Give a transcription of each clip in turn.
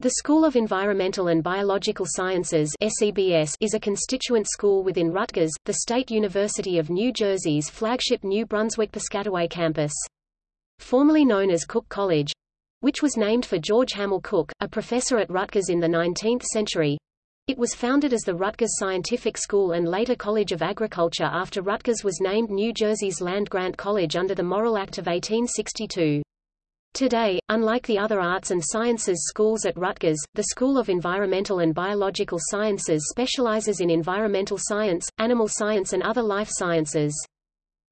The School of Environmental and Biological Sciences is a constituent school within Rutgers, the State University of New Jersey's flagship New Brunswick-Piscataway campus. Formerly known as Cook College, which was named for George Hammell Cook, a professor at Rutgers in the 19th century. It was founded as the Rutgers Scientific School and later College of Agriculture after Rutgers was named New Jersey's land-grant college under the Morrill Act of 1862. Today, unlike the other arts and sciences schools at Rutgers, the School of Environmental and Biological Sciences specializes in environmental science, animal science and other life sciences.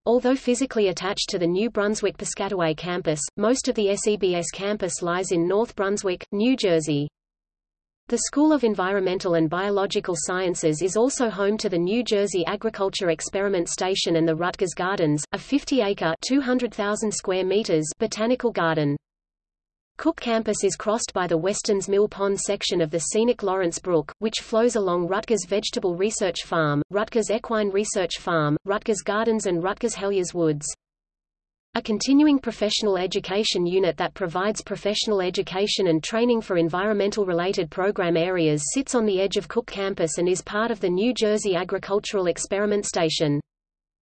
Although physically attached to the New Brunswick-Piscataway campus, most of the SEBS campus lies in North Brunswick, New Jersey. The School of Environmental and Biological Sciences is also home to the New Jersey Agriculture Experiment Station and the Rutgers Gardens, a 50-acre (200,000 square meters) botanical garden. Cook Campus is crossed by the Weston's Mill Pond section of the scenic Lawrence Brook, which flows along Rutgers Vegetable Research Farm, Rutgers Equine Research Farm, Rutgers Gardens and Rutgers Heliers Woods. A continuing professional education unit that provides professional education and training for environmental-related program areas sits on the edge of Cook Campus and is part of the New Jersey Agricultural Experiment Station.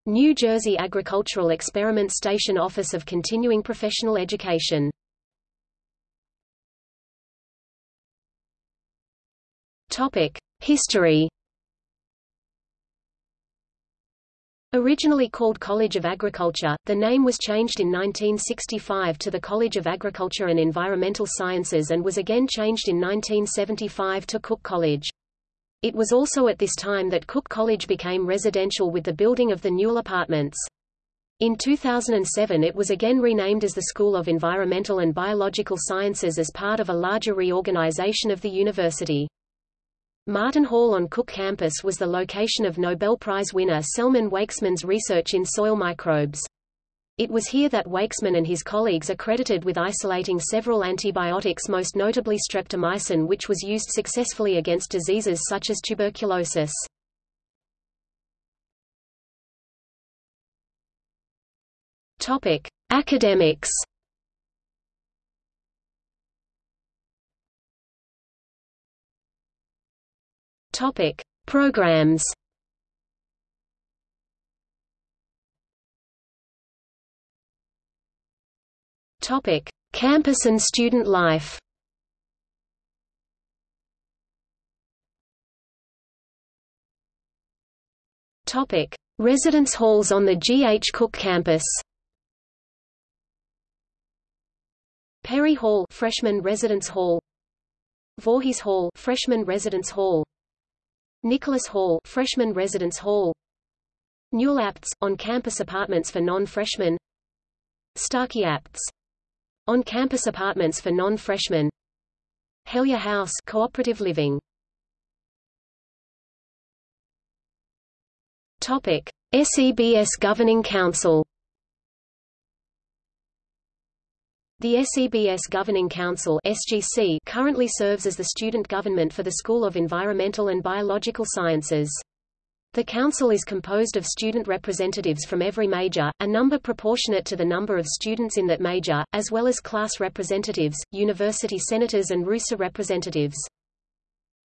New Jersey Agricultural Experiment Station Office of Continuing Professional Education. History Originally called College of Agriculture, the name was changed in 1965 to the College of Agriculture and Environmental Sciences and was again changed in 1975 to Cook College. It was also at this time that Cook College became residential with the building of the Newell Apartments. In 2007 it was again renamed as the School of Environmental and Biological Sciences as part of a larger reorganization of the university. Martin Hall on Cook campus was the location of Nobel Prize winner Selman Waksman's research in soil microbes. It was here that Waksman and his colleagues are credited with isolating several antibiotics most notably streptomycin which was used successfully against diseases such as tuberculosis. Academics Topic: Programs. Topic: Campus and student life. Topic: Residence halls on the G. H. Cook campus. Perry Hall, Freshman Residence Hall. Voorhees Hall, Freshman Residence Hall. Nicholas Hall, Freshman Residence Hall. Newell Apts, on-campus apartments for non-freshmen. Starkey Apts, on-campus apartments for non-freshmen. Helyar House, cooperative living. Topic: SEBS Governing Council. The SEBS Governing Council SGC currently serves as the student government for the School of Environmental and Biological Sciences. The council is composed of student representatives from every major, a number proportionate to the number of students in that major, as well as class representatives, university senators and RUSA representatives.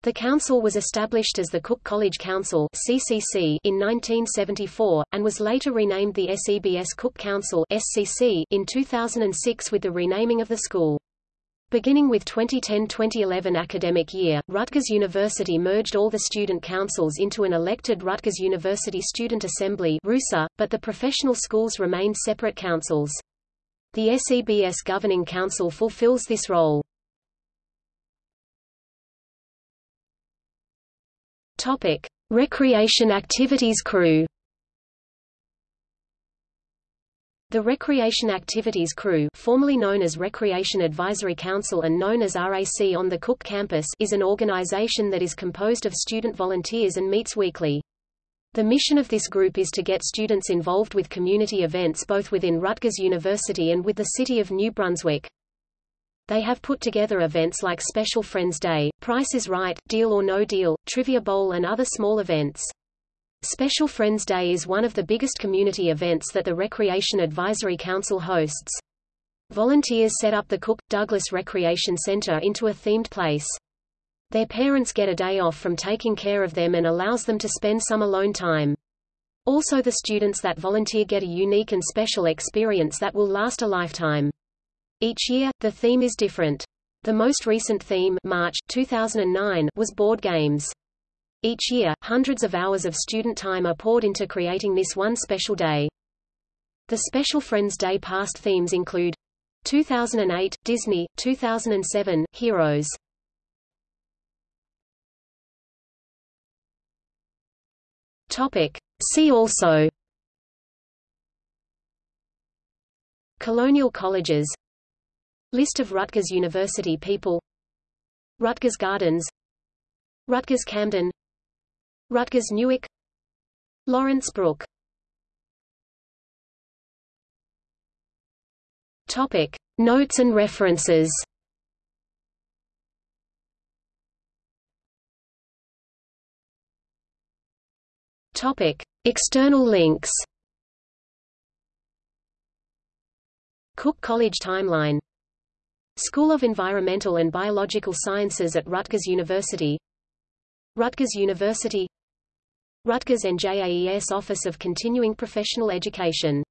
The council was established as the Cook College Council (CCC) in 1974 and was later renamed the SEBS Cook Council (SCC) in 2006 with the renaming of the school. Beginning with 2010-2011 academic year, Rutgers University merged all the student councils into an elected Rutgers University Student Assembly (RUSA), but the professional schools remained separate councils. The SEBS Governing Council fulfills this role. Topic: Recreation Activities Crew. The Recreation Activities Crew, formerly known as Recreation Advisory Council and known as RAC on the Cook campus, is an organization that is composed of student volunteers and meets weekly. The mission of this group is to get students involved with community events both within Rutgers University and with the city of New Brunswick. They have put together events like Special Friends Day, Price is Right, Deal or No Deal, Trivia Bowl and other small events. Special Friends Day is one of the biggest community events that the Recreation Advisory Council hosts. Volunteers set up the Cook Douglas Recreation Center into a themed place. Their parents get a day off from taking care of them and allows them to spend some alone time. Also the students that volunteer get a unique and special experience that will last a lifetime. Each year, the theme is different. The most recent theme March 2009 was board games. Each year, hundreds of hours of student time are poured into creating this one special day. The Special Friends Day past themes include 2008, Disney, 2007, Heroes. Topic. See also Colonial colleges List of Rutgers University people. Rutgers Gardens. Rutgers Camden. Rutgers Newark. Lawrence Brook. Topic. Notes and references. Topic. External links. Cook College Timeline School of Environmental and Biological Sciences at Rutgers University. Rutgers University. Rutgers NJAES Office of Continuing Professional Education